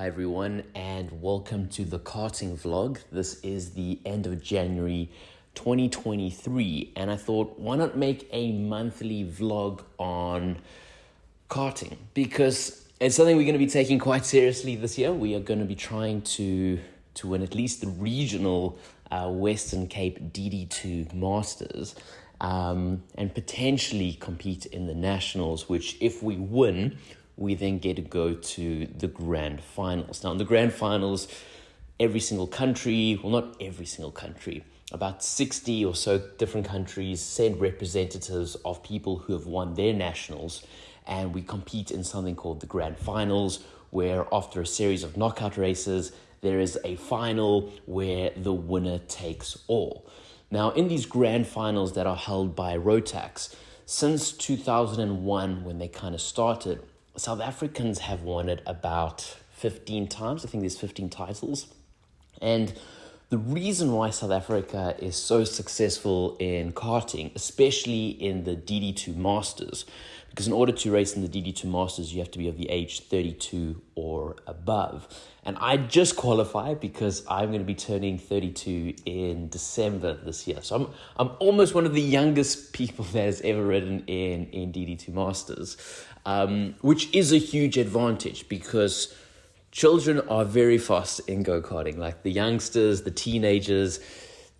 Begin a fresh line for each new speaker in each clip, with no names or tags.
Hi everyone, and welcome to the karting vlog. This is the end of January 2023, and I thought, why not make a monthly vlog on karting? Because it's something we're going to be taking quite seriously this year. We are going to be trying to to win at least the regional uh, Western Cape DD2 Masters. Um, and potentially compete in the nationals, which, if we win, we then get to go to the grand finals. Now, in the grand finals, every single country, well, not every single country, about 60 or so different countries send representatives of people who have won their nationals, and we compete in something called the grand finals, where after a series of knockout races, there is a final where the winner takes all. Now, in these grand finals that are held by Rotax, since 2001, when they kind of started, South Africans have won it about 15 times. I think there's 15 titles. And the reason why South Africa is so successful in karting, especially in the DD2 Masters, because in order to race in the DD2 Masters, you have to be of the age 32 or above. And I just qualify because I'm going to be turning 32 in December this year. So I'm, I'm almost one of the youngest people that has ever ridden in, in DD2 Masters um, which is a huge advantage because children are very fast in go karting. Like the youngsters, the teenagers,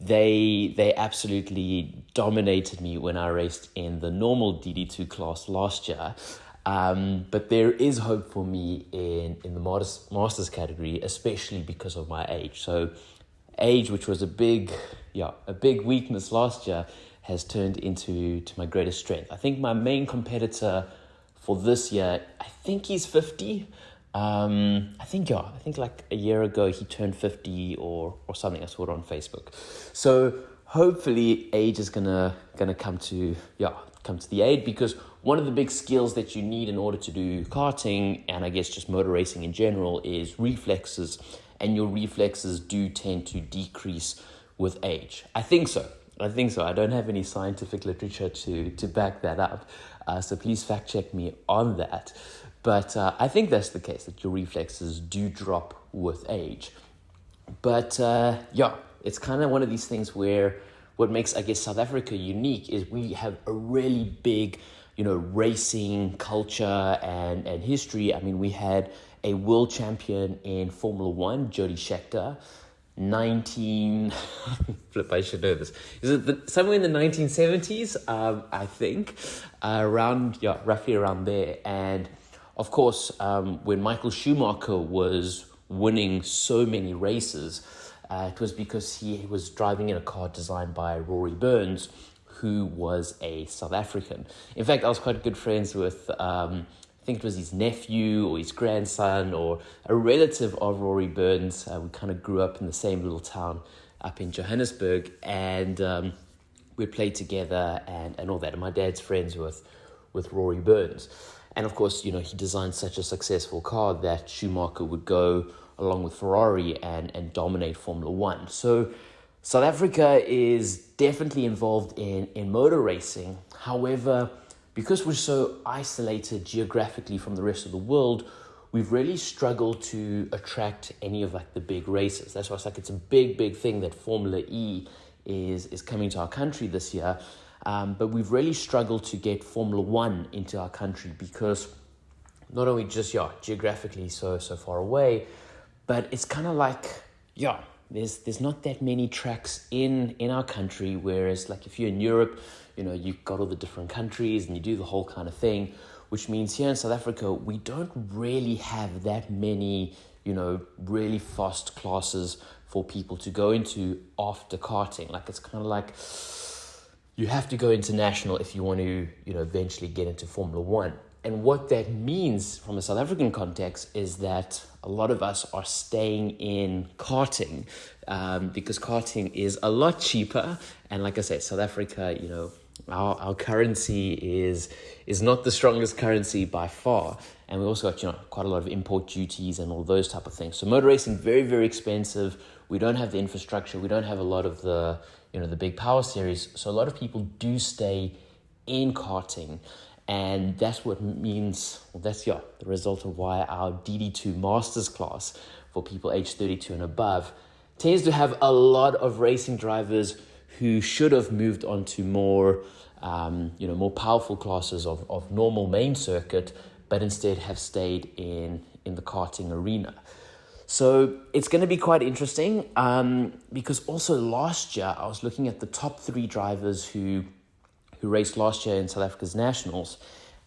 they they absolutely dominated me when I raced in the normal DD2 class last year. Um, but there is hope for me in, in the masters, masters category, especially because of my age. So, age, which was a big, yeah, a big weakness last year, has turned into to my greatest strength. I think my main competitor for this year. I think he's 50. Um, I think, yeah, I think like a year ago he turned 50 or, or something. I saw it on Facebook. So hopefully age is gonna, gonna come to, yeah, come to the aid because one of the big skills that you need in order to do karting and I guess just motor racing in general is reflexes, and your reflexes do tend to decrease with age. I think so. I think so. I don't have any scientific literature to, to back that up. Uh, so please fact check me on that. But uh, I think that's the case, that your reflexes do drop with age. But uh, yeah, it's kind of one of these things where what makes, I guess, South Africa unique is we have a really big, you know, racing culture and, and history. I mean, we had a world champion in Formula One, Jody Scheckter. 19 flip i should know this is it the, somewhere in the 1970s um, i think uh, around yeah roughly around there and of course um, when michael schumacher was winning so many races uh, it was because he was driving in a car designed by rory burns who was a south african in fact i was quite good friends with um, think it was his nephew or his grandson or a relative of Rory Burns. Uh, we kind of grew up in the same little town up in Johannesburg, and um, we played together and, and all that. And my dad's friends with with Rory Burns, and of course, you know, he designed such a successful car that Schumacher would go along with Ferrari and and dominate Formula One. So. South Africa is definitely involved in, in motor racing. However, because we're so isolated geographically from the rest of the world, we've really struggled to attract any of like the big races. That's why it's like it's a big, big thing that Formula E is is coming to our country this year. Um, but we've really struggled to get Formula One into our country because not only just yeah geographically so so far away, but it's kind of like yeah there's there's not that many tracks in in our country. Whereas like if you're in Europe, you know, you've got all the different countries and you do the whole kind of thing, which means here in South Africa, we don't really have that many, you know, really fast classes for people to go into after karting. Like it's kind of like you have to go international if you want to, you know, eventually get into Formula One. And what that means from a South African context is that a lot of us are staying in karting um, because karting is a lot cheaper. And like I said, South Africa, you know, our, our currency is is not the strongest currency by far and we also got you know quite a lot of import duties and all those type of things so motor racing very very expensive we don't have the infrastructure we don't have a lot of the you know the big power series so a lot of people do stay in karting And that's what means, well, that's yeah, the result of why our DD2 Masters class for people age 32 and above tends to have a lot of racing drivers who should have moved on to more, um, you know, more powerful classes of, of normal main circuit, but instead have stayed in, in the karting arena. So it's going to be quite interesting um, because also last year I was looking at the top three drivers who who raced last year in South Africa's nationals,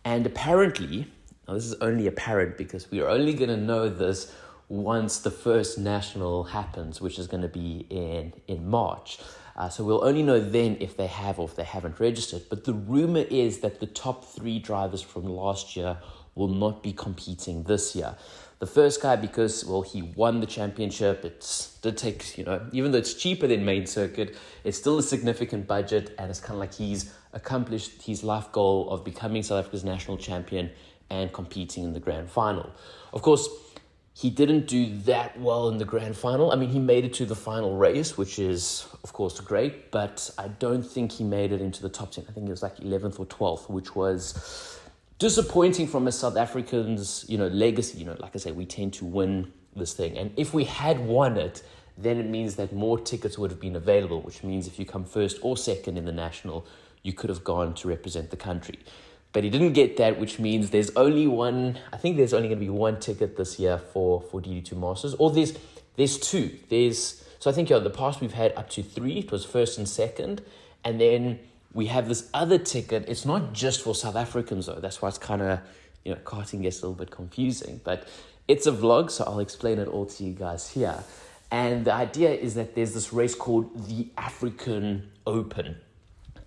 and apparently, now this is only apparent because we are only going to know this once the first national happens, which is going to be in in March. Uh, so we'll only know then if they have or if they haven't registered. But the rumor is that the top three drivers from last year will not be competing this year. The first guy, because, well, he won the championship. It did take, you know, even though it's cheaper than main circuit, it's still a significant budget. And it's kind of like he's accomplished his life goal of becoming South Africa's national champion and competing in the grand final. Of course, he didn't do that well in the grand final. I mean, he made it to the final race, which is, of course, great, but I don't think he made it into the top 10. I think it was like 11th or 12th, which was disappointing from a South African's, you know, legacy. You know, like I say, we tend to win this thing. And if we had won it, then it means that more tickets would have been available, which means if you come first or second in the national, you could have gone to represent the country. But he didn't get that, which means there's only one, I think there's only going to be one ticket this year for, for DD2 Masters, or there's, there's two. There's, so I think, yeah, in the past we've had up to three. It was first and second. And then we have this other ticket. It's not just for South Africans, though. That's why it's kind of, you know, karting gets a little bit confusing. But it's a vlog, so I'll explain it all to you guys here. And the idea is that there's this race called the African Open.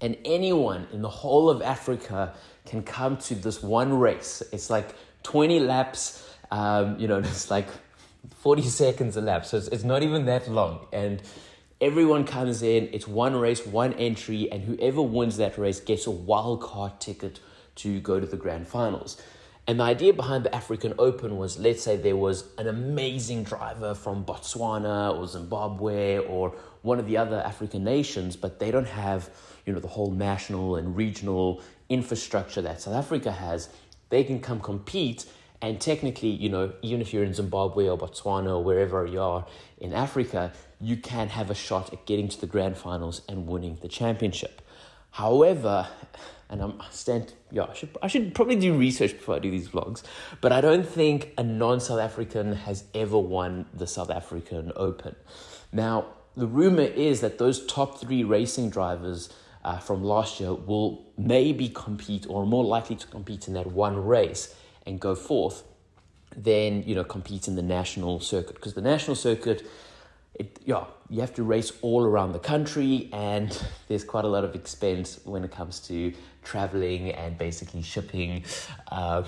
And anyone in the whole of Africa can come to this one race. It's like 20 laps, um, you know, it's like 40 seconds a lap. So it's, it's not even that long. And everyone comes in, it's one race, one entry, and whoever wins that race gets a wild card ticket to go to the grand finals. And the idea behind the African Open was let's say there was an amazing driver from Botswana or Zimbabwe or one of the other African nations, but they don't have, you know, the whole national and regional infrastructure that South Africa has. They can come compete and technically, you know, even if you're in Zimbabwe or Botswana or wherever you are in Africa, you can have a shot at getting to the grand finals and winning the championship. However, and I'm stand yeah, I should I should probably do research before I do these vlogs, but I don't think a non-South African has ever won the South African Open. Now, the rumor is that those top three racing drivers uh, from last year will maybe compete or more likely to compete in that one race and go forth than you know compete in the national circuit because the national circuit it yeah you have to race all around the country and there's quite a lot of expense when it comes to traveling and basically shipping um,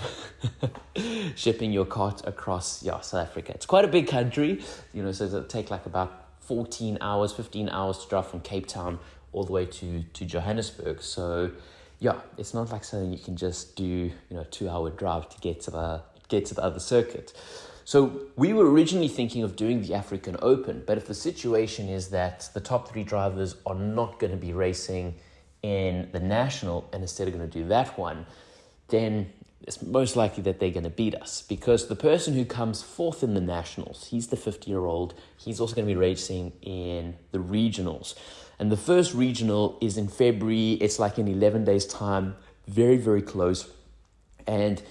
shipping your cart across yeah south africa. It's quite a big country you know so it'll take like about 14 hours 15 hours to drive from cape town all the way to to johannesburg. So yeah it's not like something you can just do you know two hour drive to get to the get to the other circuit so we were originally thinking of doing the African Open, but if the situation is that the top three drivers are not going to be racing in the national and instead are going to do that one, then it's most likely that they're going to beat us because the person who comes fourth in the nationals, he's the 50 year old, he's also going to be racing in the regionals. And the first regional is in February, it's like in 11 days' time, very, very close. And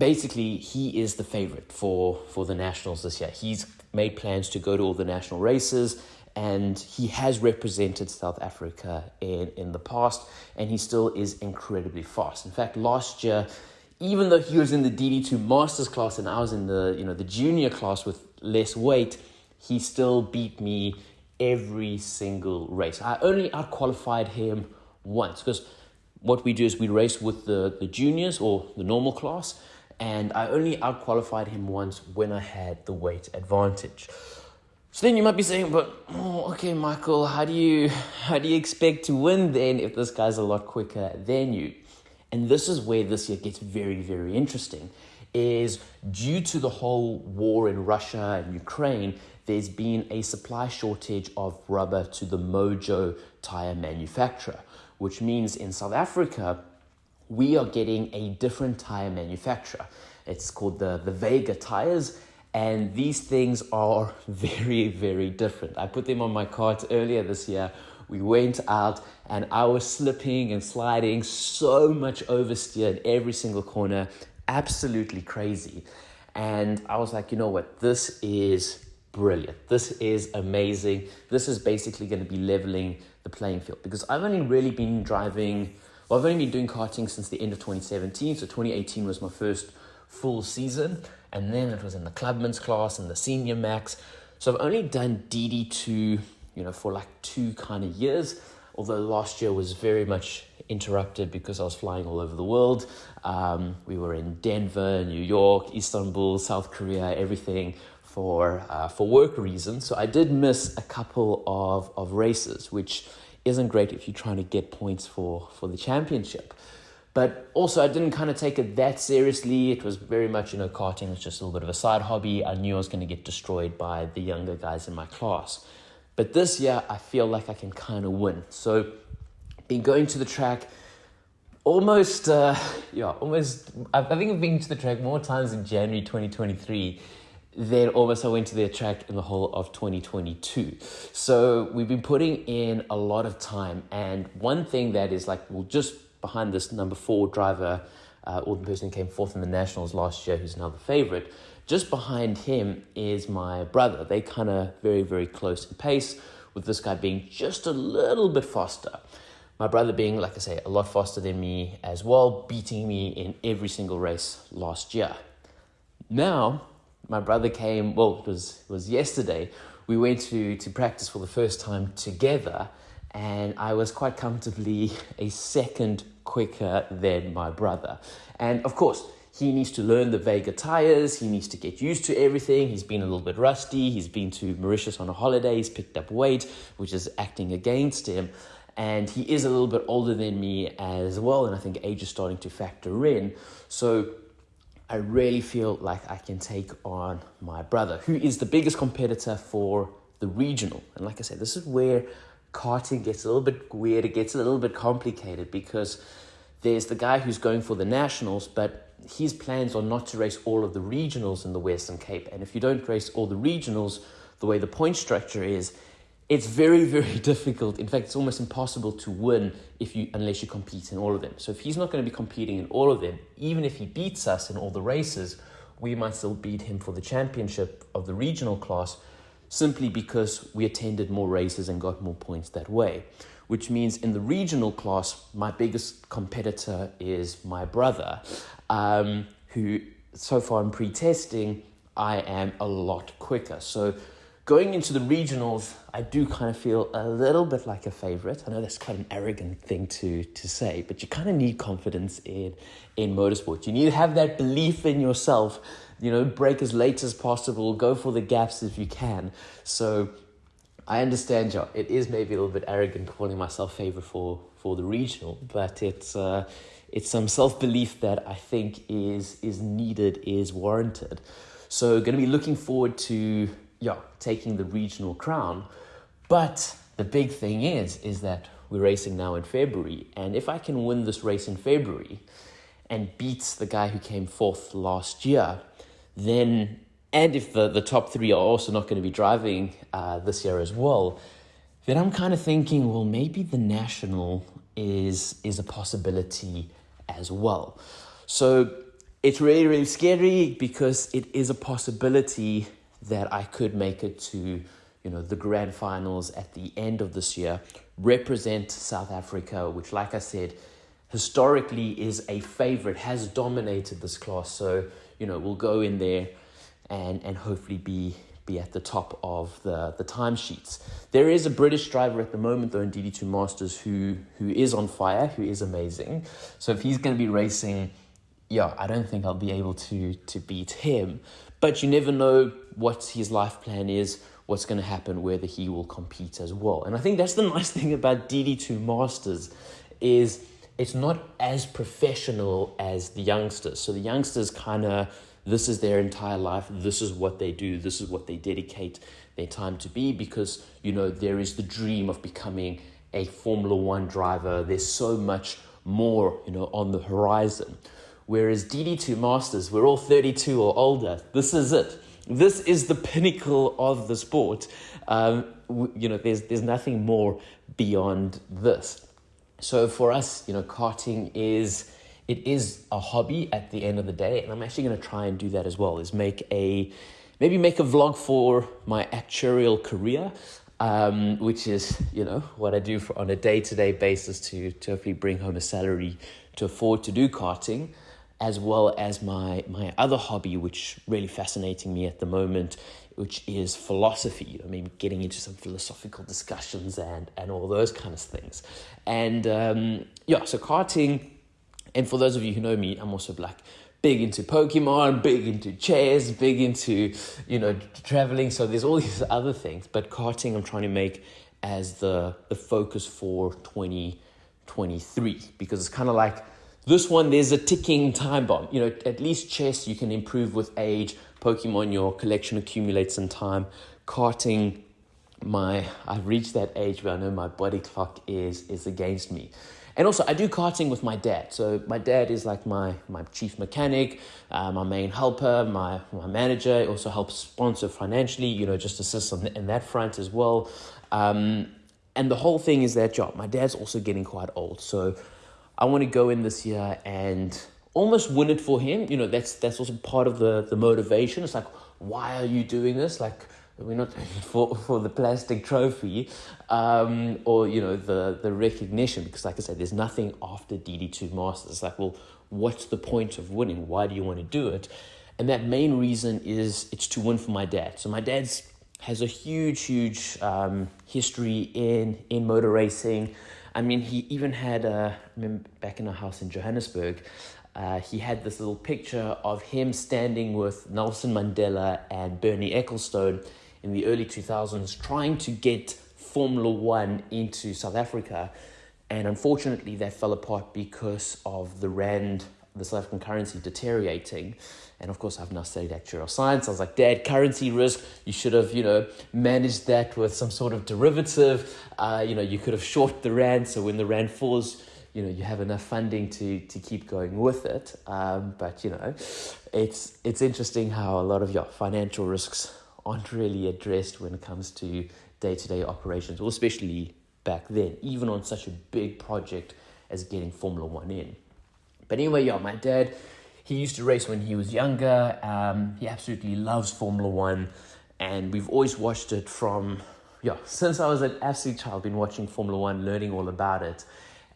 basically he is the favorite for for the nationals this year. He's made plans to go to all the national races and he has represented South Africa in in the past and he still is incredibly fast. In fact, last year even though he was in the DD2 masters class and I was in the you know the junior class with less weight, he still beat me every single race. I only outqualified him once because what we do is we race with the, the juniors or the normal class and I only outqualified him once when I had the weight advantage. So then you might be saying, but oh, okay, Michael, how do you how do you expect to win then if this guy's a lot quicker than you? And this is where this year gets very, very interesting. Is due to the whole war in Russia and Ukraine, there's been a supply shortage of rubber to the Mojo tire manufacturer, which means in South Africa, we are getting a different tire manufacturer. It's called the, the Vega tires. And these things are very, very different. I put them on my cart earlier this year. We went out and I was slipping and sliding so much oversteer in every single corner. Absolutely crazy. And I was like, you know what? This is brilliant. This is amazing. This is basically going to be leveling the playing field because I've only really been driving, well, I've only been doing karting since the end of 2017. So 2018 was my first full season. And then it was in the clubman's class and the senior max. So I've only done DD2, you know, for like two kind of years. Although last year was very much interrupted because I was flying all over the world. Um, we were in Denver, New York, Istanbul, South Korea, everything for uh, for work reasons. So I did miss a couple of, of races, which isn't great if you're trying to get points for, for the championship. But also, I didn't kind of take it that seriously. It was very much, you know, karting was just a little bit of a side hobby. I knew I was going to get destroyed by the younger guys in my class. But this year, I feel like I can kind of win. So, been going to the track almost, uh, yeah, almost, I think I've been to the track more times in January 2023 then almost I went to the track in the whole of 2022. So we've been putting in a lot of time. And one thing that is like, well, just behind this number four driver, uh, or the person who came fourth in the Nationals last year, who's now the favorite, just behind him is my brother. They kind of very, very close in pace, with this guy being just a little bit faster. My brother being, like I say, a lot faster than me as well, beating me in every single race last year. Now, my brother came, well, it was, it was yesterday. We went to, to practice for the first time together, and I was quite comfortably a second quicker than my brother. And of course, he needs to learn the Vega tires. He needs to get used to everything. He's been a little bit rusty. He's been to Mauritius on a holiday. He's picked up weight, which is acting against him. And he is a little bit older than me as well. And I think age is starting to factor in. So I really feel like I can take on my brother, who is the biggest competitor for the regional. And like I said, this is where karting gets a little bit weird, it gets a little bit complicated because there's the guy who's going for the nationals, but his plans are not to race all of the regionals in the Western Cape. And if you don't race all the regionals, the way the point structure is, it's very, very difficult. In fact, it's almost impossible to win if you unless you compete in all of them. So if he's not going to be competing in all of them, even if he beats us in all the races, we might still beat him for the championship of the regional class simply because we attended more races and got more points that way. Which means in the regional class, my biggest competitor is my brother, um, who so far in pre testing, I am a lot quicker. So Going into the regionals, I do kind of feel a little bit like a favorite. I know that's quite an arrogant thing to, to say, but you kind of need confidence in, in motorsport. You need to have that belief in yourself, you know, break as late as possible, go for the gaps if you can. So I understand, Joe. It is maybe a little bit arrogant calling myself favorite for, for the regional, but it's, uh, it's some self belief that I think is, is needed, is warranted. So, going to be looking forward to yeah, taking the regional crown. But the big thing is, is that we're racing now in February. And if I can win this race in February and beat the guy who came fourth last year, then, and if the, the top three are also not going to be driving uh, this year as well, then I'm kind of thinking, well, maybe the national is, is a possibility as well. So it's really, really scary because it is a possibility that I could make it to, you know, the grand finals at the end of this year, represent South Africa, which, like I said, historically is a favorite, has dominated this class. So, you know, we'll go in there and, and hopefully be be at the top of the, the timesheets. There is a British driver at the moment, though, in DD2 Masters who, who is on fire, who is amazing. So if he's going to be racing, yeah, I don't think I'll be able to, to beat him. But you never know what his life plan is, what's going to happen, whether he will compete as well. And I think that's the nice thing about DD2 Masters is it's not as professional as the youngsters. So the youngsters kind of this is their entire life, this is what they do, this is what they dedicate their time to be because you know there is the dream of becoming a Formula 1 driver. There's so much more, you know, on the horizon. Whereas DD2 Masters, we're all 32 or older. This is it. This is the pinnacle of the sport. Um, you know, there's there's nothing more beyond this. So for us, you know, karting is it is a hobby at the end of the day, and I'm actually going to try and do that as well. Is make a maybe make a vlog for my actuarial career, um, which is you know what I do for, on a day to day basis to to hopefully bring home a salary to afford to do karting as well as my my other hobby, which really fascinating me at the moment, which is philosophy. I mean, getting into some philosophical discussions and and all those kind of things. And um, yeah, so karting. And for those of you who know me, I'm also like big into Pokemon, big into chess, big into you know traveling. So there's all these other things, but karting I'm trying to make as the the focus for 2023 because it's kind of like this one, there's a ticking time bomb. You know, at least chess you can improve with age. Pokemon, your collection accumulates in time. Karting, my I've reached that age where I know my body clock is is against me. And also, I do karting with my dad. So my dad is like my my chief mechanic, uh, my main helper, my my manager. He also helps sponsor financially. You know, just assists on in that front as well. Um, and the whole thing is that job. My dad's also getting quite old, so I want to go in this year and almost win it for him. You know, that's that's also part of the the motivation. It's like, why are you doing this? Like, we're not for for the plastic trophy, um, or you know the the recognition. Because, like I said, there's nothing after DD two Masters. It's like, well, what's the point of winning? Why do you want to do it? And that main reason is it's to win for my dad. So my dad's has a huge, huge um, history in in motor racing. I mean, he even had, uh, I remember back in a house in Johannesburg, uh, he had this little picture of him standing with Nelson Mandela and Bernie Ecclestone in the early 2000s trying to get Formula One into South Africa. And unfortunately, that fell apart because of the Rand, the South African currency deteriorating. And of course, I've now studied actuarial science. I was like, Dad, currency risk, you should have, you know, managed that with some sort of derivative. Uh, you know, you could have short the Rand. So when the Rand falls, you know, you have enough funding to, to keep going with it. Um, but, you know, it's, it's interesting how a lot of your financial risks aren't really addressed when it comes to day to day operations, or especially back then, even on such a big project as getting Formula One in. But anyway, yeah, my dad he used to race when he was younger. Um, he absolutely loves Formula One, and we've always watched it from yeah since I was an absolute child. Been watching Formula One, learning all about it,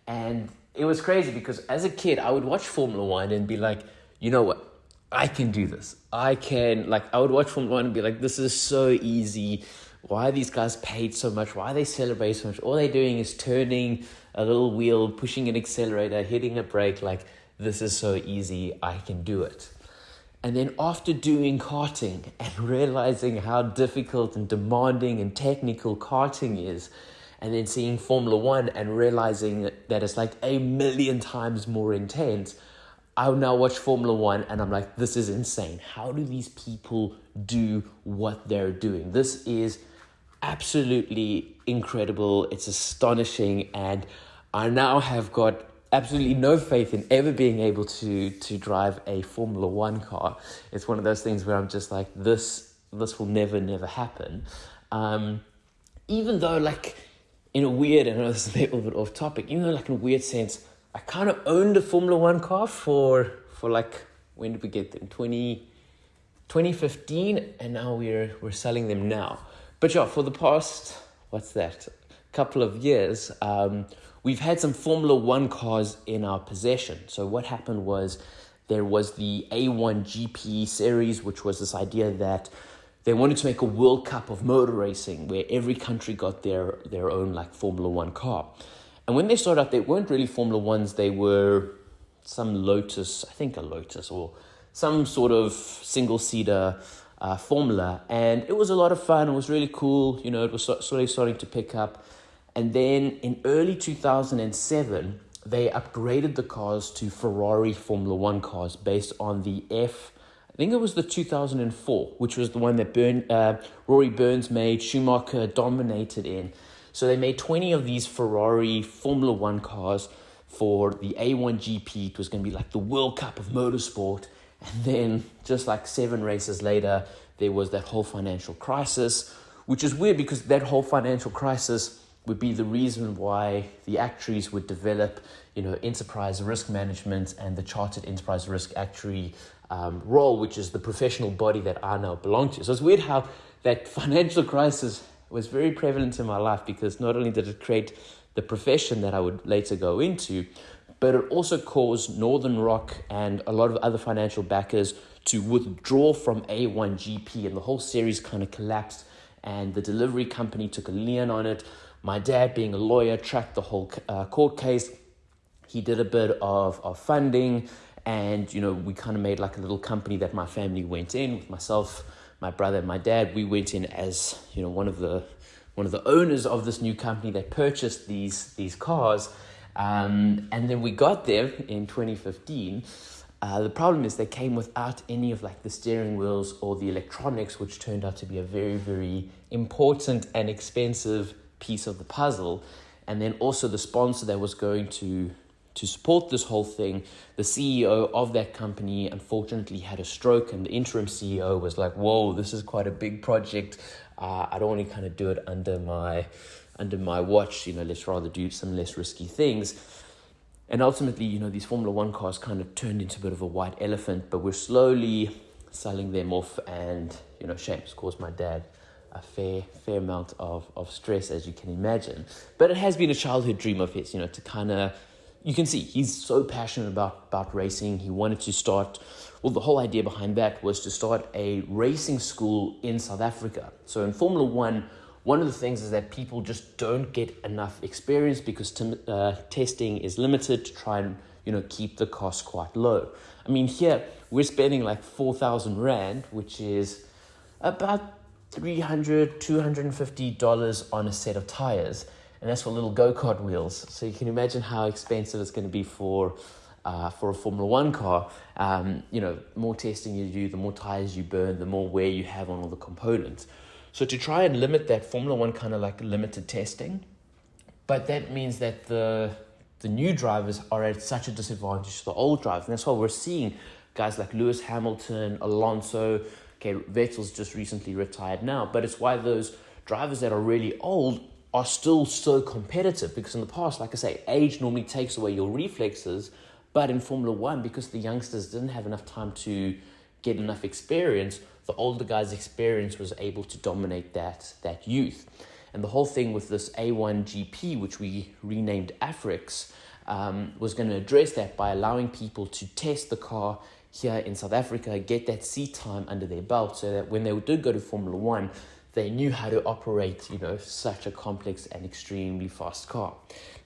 and it was crazy because as a kid I would watch Formula One and be like, you know what, I can do this. I can like I would watch Formula One and be like, this is so easy. Why are these guys paid so much? Why are they celebrate so much? All they're doing is turning a little wheel, pushing an accelerator, hitting a brake, like this is so easy, I can do it. And then after doing karting and realizing how difficult and demanding and technical karting is, and then seeing Formula One and realizing that it's like a million times more intense, I now watch Formula One and I'm like, this is insane. How do these people do what they're doing? This is absolutely incredible. It's astonishing. And I now have got absolutely no faith in ever being able to to drive a Formula One car. It's one of those things where I'm just like this this will never never happen. Um, even though like in a weird, I know this is a little bit off topic. Even though like in a weird sense, I kind of owned a Formula One car for for like when did we get them 20, 2015 and now we're we're selling them now. But yeah, for the past what's that couple of years. Um, we've had some Formula One cars in our possession. So what happened was there was the A1 GP series, which was this idea that they wanted to make a World Cup of motor racing where every country got their, their own like Formula One car. And when they started out, they weren't really Formula Ones, they were some Lotus, I think a Lotus, or some sort of single seater uh, formula. And it was a lot of fun, it was really cool, you know, it was of starting to pick up. And then in early 2007, they upgraded the cars to Ferrari Formula One cars based on the F. I think it was the 2004, which was the one that Burn, uh, Rory Burns made, Schumacher dominated in. So they made 20 of these Ferrari Formula One cars for the A1 GP. It was going to be like the World Cup of motorsport. And then, just like seven races later, there was that whole financial crisis, which is weird because that whole financial crisis would be the reason why the actuaries would develop, you know, enterprise risk management and the chartered enterprise risk actuary um, role, which is the professional body that I now belong to. So it's weird how that financial crisis was very prevalent in my life because not only did it create the profession that I would later go into, but it also caused Northern Rock and a lot of other financial backers to withdraw from A1GP, and the whole series kind of collapsed. And the delivery company took a lien on it. My dad, being a lawyer, tracked the whole uh, court case. He did a bit of, of funding, and you know, we kind of made like a little company that my family went in with myself, my brother, and my dad. We went in as you know one of the one of the owners of this new company that purchased these these cars. Um, and then we got there in 2015. Uh, the problem is they came without any of like the steering wheels or the electronics, which turned out to be a very, very important and expensive piece of the puzzle. And then also the sponsor that was going to to support this whole thing, the CEO of that company unfortunately had a stroke, and the interim CEO was like, "Whoa, this is quite a big project. Uh, I don't want to kind of do it under my under my watch. You know, let's rather do some less risky things." And ultimately, you know, these Formula One cars kind of turned into a bit of a white elephant, but we're slowly selling them off, and you know, shame, of course, my dad a fair fair amount of, of stress as you can imagine. But it has been a childhood dream of his you know to kind of you can see he's so passionate about about racing. He wanted to start well the whole idea behind that was to start a racing school in south africa. So in formula 1 one of the things is that people just don't get enough experience because t- uh, testing is limited to try and you know keep the cost quite low. I mean here we're spending like 4000 rand which is about 300 $250 on a set of tires. And that's for little go kart wheels. So you can imagine how expensive it's going to be for, uh, for a Formula One car. Um, you know, more testing you do, the more tires you burn, the more wear you have on all the components. So to try and limit that, Formula One kind of like limited testing. But that means that the the new drivers are at such a disadvantage to the old drivers. And that's why we're seeing guys like Lewis Hamilton, Alonso, Okay, Vettel's just recently retired now, but it's why those drivers that are really old are still so competitive because in the past, like I say, age normally takes away your reflexes, but in Formula One, because the youngsters didn't have enough time to get enough experience, the older guys' experience was able to dominate that that youth. And the whole thing with this A1 GP, which we renamed Afrix, um, was going to address that by allowing people to test the car here in South Africa get that seat time under their belt so that when they did go to Formula One, they knew how to operate, you know, such a complex and extremely fast car.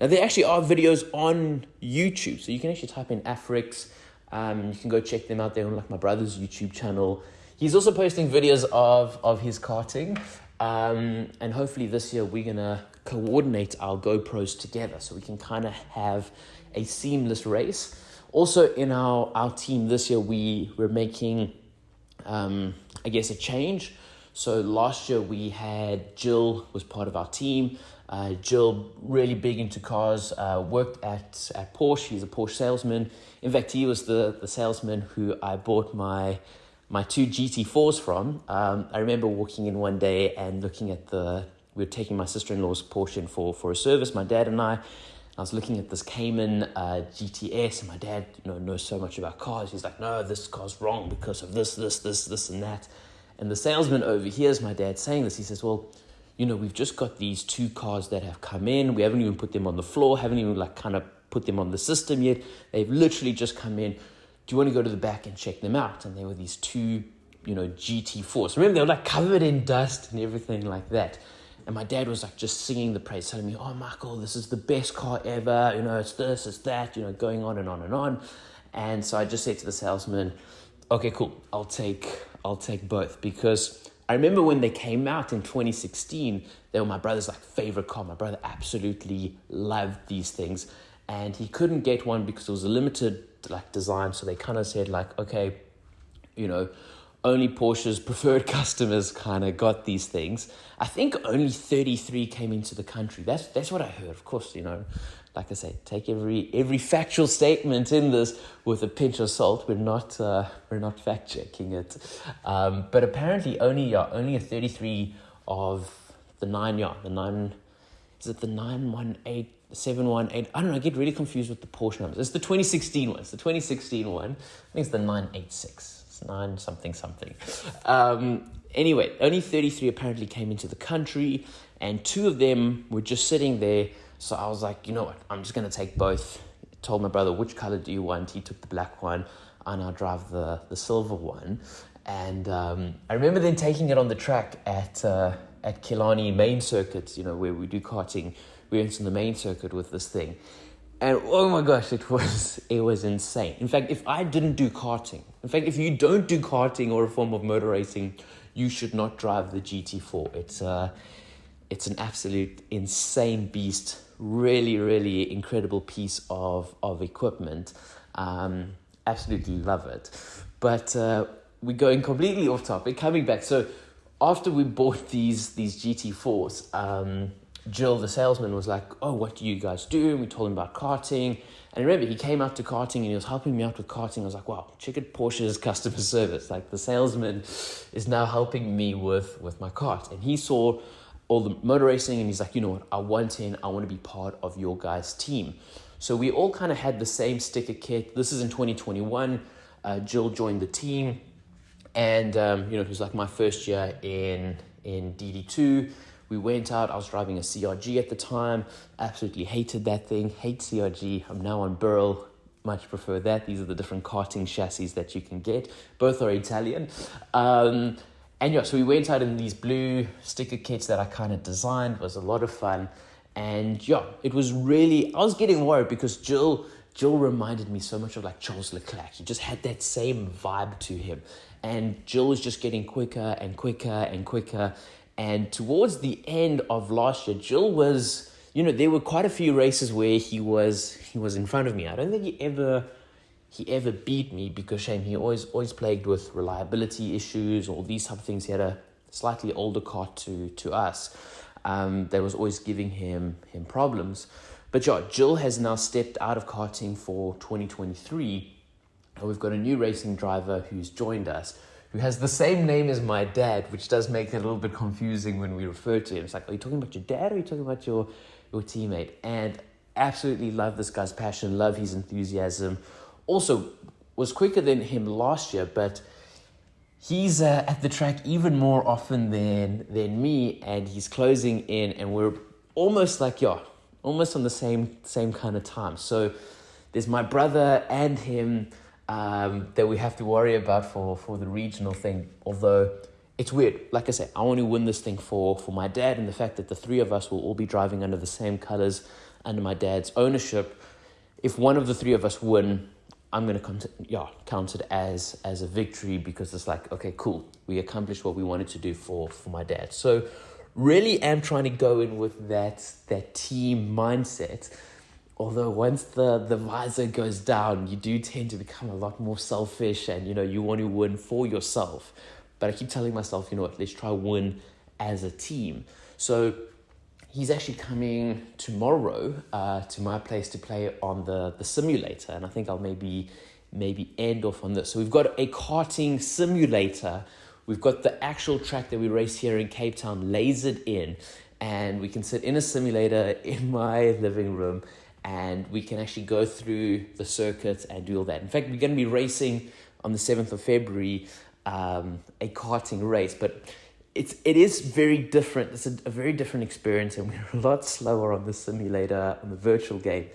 Now, there actually are videos on YouTube, so you can actually type in Afrix. Um, you can go check them out there on like my brother's YouTube channel. He's also posting videos of of his karting, um, and hopefully this year we're gonna coordinate our GoPros together so we can kind of have a seamless race. Also, in our, our team this year, we were making, um, I guess, a change. So last year we had Jill was part of our team. Uh, Jill really big into cars. Uh, worked at at Porsche. He's a Porsche salesman. In fact, he was the the salesman who I bought my my two GT4s from. Um, I remember walking in one day and looking at the. We were taking my sister in law's Porsche in for for a service. My dad and I, I was looking at this Cayman uh, GTS, and my dad you know, knows so much about cars. He's like, no, this car's wrong because of this, this, this, this, and that. And the salesman overhears my dad saying this. He says, well, you know, we've just got these two cars that have come in. We haven't even put them on the floor, haven't even like kind of put them on the system yet. They've literally just come in. Do you want to go to the back and check them out? And there were these two, you know, GT4s. Remember, they were like covered in dust and everything like that. And my dad was like just singing the praise, telling me, "Oh, Michael, this is the best car ever. You know, it's this, it's that. You know, going on and on and on." And so I just said to the salesman, "Okay, cool. I'll take, I'll take both because." I remember when they came out in 2016, they were my brother's like favorite car. My brother absolutely loved these things, and he couldn't get one because it was a limited like design. So they kind of said like, okay, you know, only Porsche's preferred customers kind of got these things. I think only 33 came into the country. That's that's what I heard. Of course, you know, like I say, take every every factual statement in this with a pinch of salt. We're not uh, we're not fact checking it, um, but apparently only yeah, only a 33 of the nine yeah the nine is it the 918 718 I don't know I get really confused with the Porsche numbers it's the 2016 one it's the 2016 one I think it's the 986 9 something something. Um, anyway only 33 apparently came into the country and two of them were just sitting there. So I was like you know what? I'm just gonna take both. Told my brother which color do you want? He took the black one and I drive the the silver one. And um, I remember then taking it on the track at uh, at Killarney main circuit, you know, where we do karting. We went on the main circuit with this thing. And oh my gosh, it was it was insane. In fact, if I didn't do karting, in fact, if you don't do karting or a form of motor racing, you should not drive the GT4. It's uh it's an absolute insane beast. Really, really incredible piece of of equipment. Um, absolutely love it. But uh, we're going completely off topic. Coming back, so after we bought these these GT4s, um, Jill, the salesman, was like, "Oh, what do you guys do?" And we told him about karting. And remember, he came out to karting and he was helping me out with karting. I was like, "Wow, check it Porsche's customer service. Like the salesman is now helping me with with my kart." And he saw all the motor racing and he's like, "You know what? I want in. I want to be part of your guys' team." So we all kind of had the same sticker kit. This is in 2021. Uh, Jill joined the team and um, you know it was like my first year in in DD2. We went out. I was driving a CRG at the time. Absolutely hated that thing. Hate CRG. I'm now on Birel. Much prefer that. These are the different karting chassis that you can get. Both are Italian. Um, and yeah, so we went out in these blue sticker kits that I kind of designed. It was a lot of fun. And yeah, it was really, I was getting worried because Jill, Jill reminded me so much of like Charles Leclerc. He just had that same vibe to him and Jill was just getting quicker and quicker and quicker. And towards the end of last year, Jill was, you know, there were quite a few races where he was he was in front of me. I don't think he ever he ever beat me because shame he always always plagued with reliability issues or these type of things. He had a slightly older car to to us. Um, that was always giving him him problems. But yeah, Jill has now stepped out of karting for 2023 we've got a new racing driver who's joined us who has the same name as my dad, which does make it a little bit confusing when we refer to him. It's like, are you talking about your dad or are you talking about your, your teammate? And absolutely love this guy's passion, love his enthusiasm. Also, was quicker than him last year, but he's uh, at the track even more often than than me, and he's closing in, and we're almost like yeah, almost on the same same kind of time. So there's my brother and him um, that we have to worry about for, for the regional thing. Although it's weird. Like I said, I want to win this thing for, for my dad, and the fact that the three of us will all be driving under the same colors under my dad's ownership. If one of the three of us win, I'm gonna come to, yeah count it as as a victory because it's like okay cool we accomplished what we wanted to do for for my dad. So really am trying to go in with that that team mindset although once the, the visor goes down, you do tend to become a lot more selfish and you know you want to win for yourself. But I keep telling myself, you know what, let's try win as a team. So he's actually coming tomorrow uh, to my place to play on the, the simulator, and I think I'll maybe maybe end off on this. So we've got a karting simulator. We've got the actual track that we race here in Cape Town lasered in, and we can sit in a simulator in my living room and we can actually go through the circuit and do all that. In fact, we're going to be racing on the 7th of February um, a karting race, but it's it is very different. It's a, a, very different experience, and we're a lot slower on the simulator on the virtual game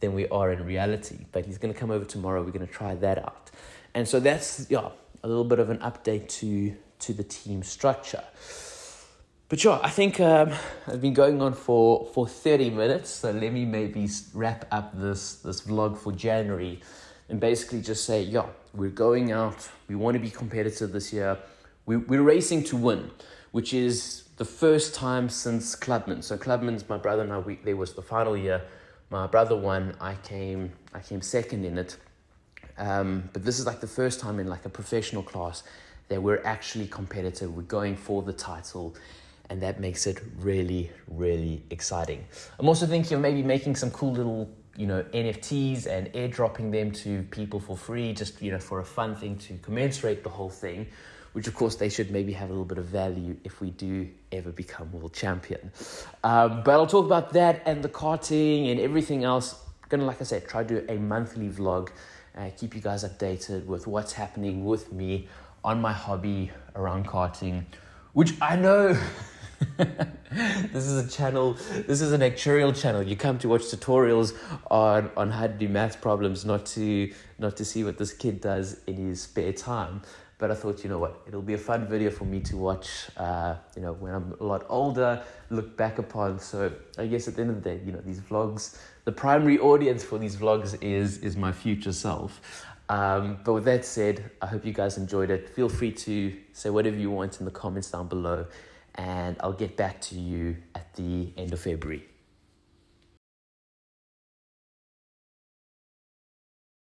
than we are in reality. But he's going to come over tomorrow. We're going to try that out, and so that's yeah a little bit of an update to to the team structure. But sure, I think um, I've been going on for, for 30 minutes, so let me maybe wrap up this, this vlog for January and basically just say, yeah, we're going out, we want to be competitive this year, we, we're racing to win, which is the first time since Clubman. So Clubman's my brother and I, we, there was the final year, my brother won, I came, I came second in it, um, but this is like the first time in like a professional class that we're actually competitive, we're going for the title, and that makes it really, really exciting. I'm also thinking of maybe making some cool little you know NFTs and airdropping them to people for free, just you know for a fun thing to commensurate the whole thing. Which of course they should maybe have a little bit of value if we do ever become world champion. Um, but I'll talk about that and the karting and everything else. gonna like I said try to do a monthly vlog, uh, keep you guys updated with what's happening with me on my hobby around karting, which I know. this is a channel this is an actuarial channel. You come to watch tutorials on on how to do math problems not to not to see what this kid does in his spare time. But i thought you know what? It'll be a fun video for me to watch uh, you know when i'm a lot older look back upon. So i guess at the end of the day you know these vlogs the primary audience for these vlogs is is my future self. Um, but with that said, I hope you guys enjoyed it. Feel free to say whatever you want in the comments down below and I'll get back to you at the end of February.